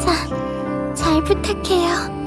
자, 잘 부탁해요.